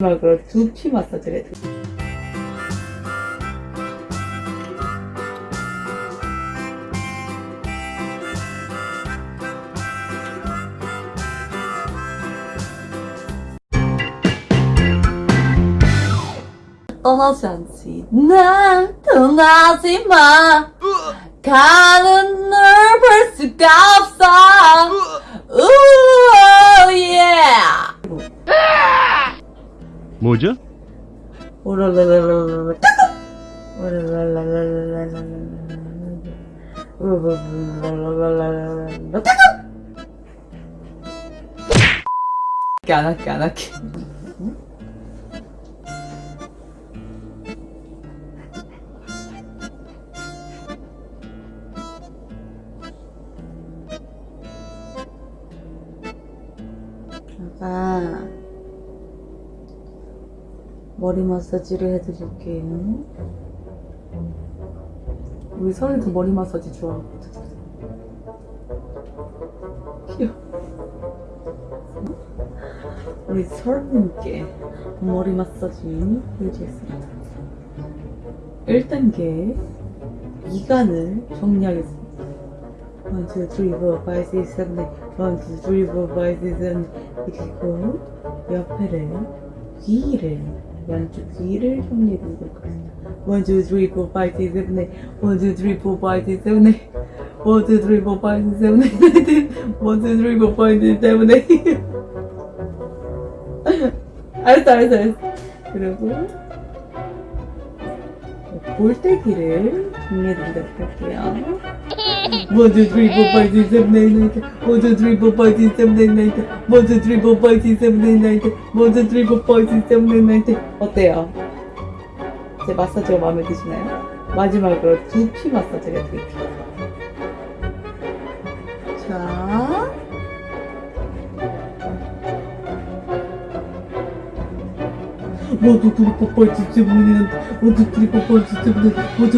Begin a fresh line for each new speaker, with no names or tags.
마지막으로 두피 마사지를 해 떠나지 않지. 난 떠나지 마. 가는 널볼 수가 없어.
뭐죠?
안 할게 안 할게 아빠 머리 마사지를 해드릴게요. 우리 설이도 머리 마사지 좋아하거든. 우리 설님께 머리 마사지 해주겠습니다. 1단계 미간을 정리하겠습니다. 1, 2, 3, 4, 5, 6, 7, 8 1, 2, 3, 4, 5, 6, 7, 8 그리고 옆에를 귀를 양쪽 귀를 정리해드리도록 하겠습니다. 1, 2, 3, 4, 5, 6, 7, 8 1, 2, 3, 4, 5, 6, 7, 8 1, 2, 3, 4, 5, 6, 7, 8 1, 2, 3, 4, 5, 6, 7, 8 알았어 알았어 알았어. 그리고 볼때기를 정리해드리도록 할게요 1, 2, 3, 4, 5, 6, 7, 8 1, 2, 3, 4, 5, 6, 7, 8 1, 2, 3, 4, 5, 6, 7, 8 1, 2, 3, 4, 5, 6, 7, 8 어때요? 제 마사지가 마음에 드시나요? 마지막으로 두피 마사지를 해드릴게요. 자 모두 둘이 뽀뽀할지 때문에 모두 둘이 뽀뽀할지 때문에 모